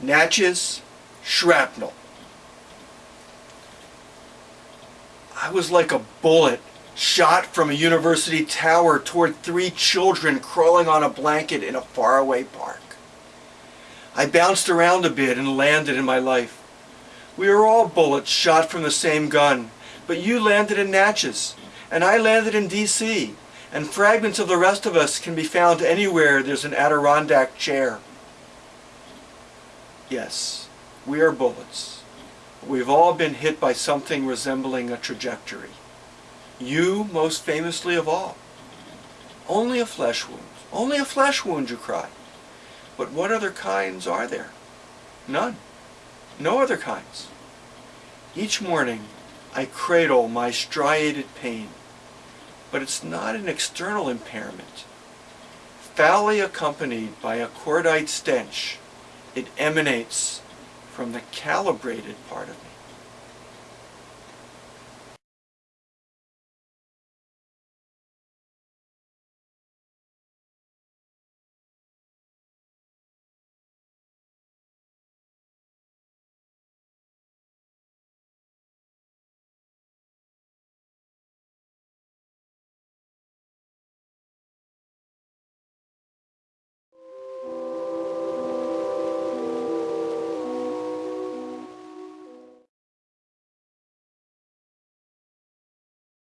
Natchez, shrapnel. I was like a bullet shot from a university tower toward three children crawling on a blanket in a faraway park. I bounced around a bit and landed in my life. We are all bullets shot from the same gun, but you landed in Natchez, and I landed in D.C., and fragments of the rest of us can be found anywhere there's an Adirondack chair. Yes, we are bullets. We've all been hit by something resembling a trajectory. You most famously of all. Only a flesh wound. Only a flesh wound, you cry. But what other kinds are there? None. No other kinds. Each morning I cradle my striated pain, but it's not an external impairment. Foully accompanied by a cordite stench, it emanates from the calibrated part of me.